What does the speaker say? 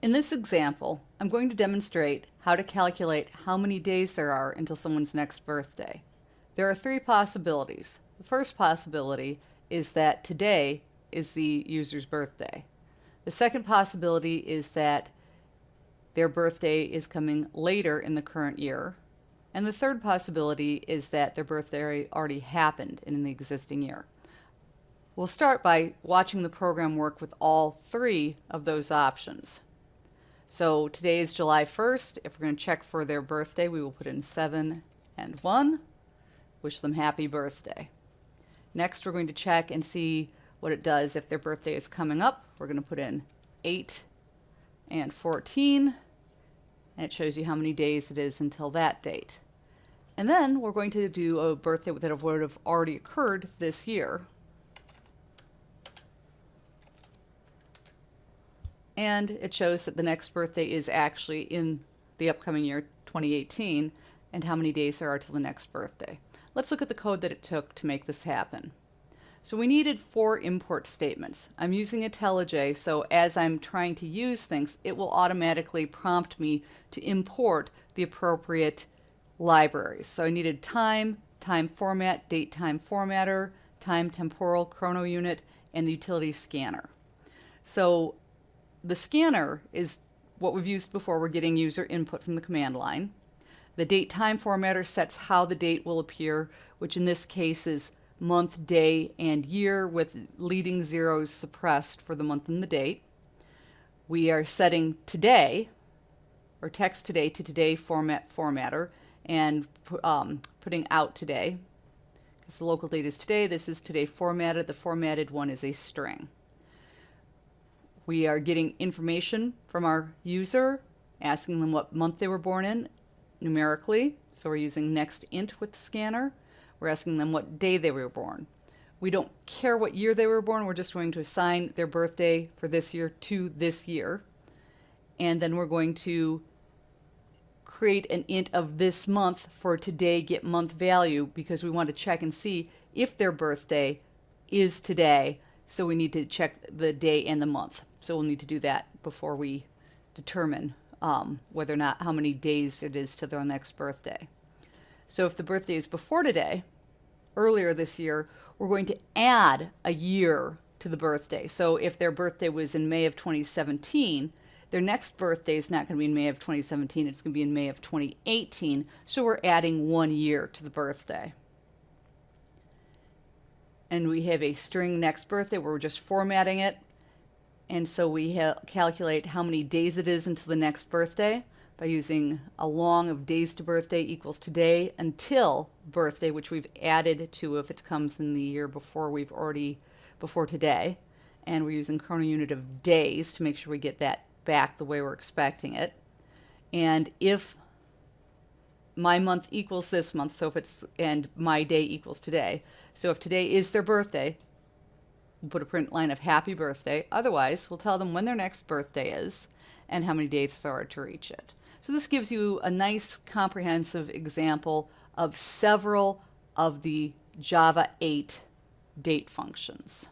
In this example, I'm going to demonstrate how to calculate how many days there are until someone's next birthday. There are three possibilities. The first possibility is that today is the user's birthday. The second possibility is that their birthday is coming later in the current year. And the third possibility is that their birthday already happened in the existing year. We'll start by watching the program work with all three of those options. So today is July 1st. If we're going to check for their birthday, we will put in 7 and 1. Wish them happy birthday. Next, we're going to check and see what it does if their birthday is coming up. We're going to put in 8 and 14, and it shows you how many days it is until that date. And then we're going to do a birthday that would have already occurred this year. And it shows that the next birthday is actually in the upcoming year 2018 and how many days there are till the next birthday. Let's look at the code that it took to make this happen. So we needed four import statements. I'm using IntelliJ, so as I'm trying to use things, it will automatically prompt me to import the appropriate libraries. So I needed time, time format, date time formatter, time temporal chrono unit, and the utility scanner. So the scanner is what we've used before. We're getting user input from the command line. The date time formatter sets how the date will appear, which in this case is month, day, and year with leading zeros suppressed for the month and the date. We are setting today, or text today to today format formatter, and um, putting out today. Because the local date is today, this is today formatted. The formatted one is a string. We are getting information from our user, asking them what month they were born in numerically. So we're using next int with the scanner. We're asking them what day they were born. We don't care what year they were born. We're just going to assign their birthday for this year to this year. And then we're going to create an int of this month for today get month value because we want to check and see if their birthday is today. So we need to check the day and the month. So we'll need to do that before we determine um, whether or not how many days it is to their next birthday. So if the birthday is before today, earlier this year, we're going to add a year to the birthday. So if their birthday was in May of 2017, their next birthday is not going to be in May of 2017, it's going to be in May of 2018. So we're adding one year to the birthday. And we have a string next birthday where we're just formatting it and so we calculate how many days it is until the next birthday by using a long of days to birthday equals today until birthday, which we've added to if it comes in the year before we've already, before today. And we're using chrono unit of days to make sure we get that back the way we're expecting it. And if my month equals this month, so if it's, and my day equals today. So if today is their birthday, We'll put a print line of happy birthday. Otherwise, we'll tell them when their next birthday is and how many days there are to reach it. So this gives you a nice comprehensive example of several of the Java 8 date functions.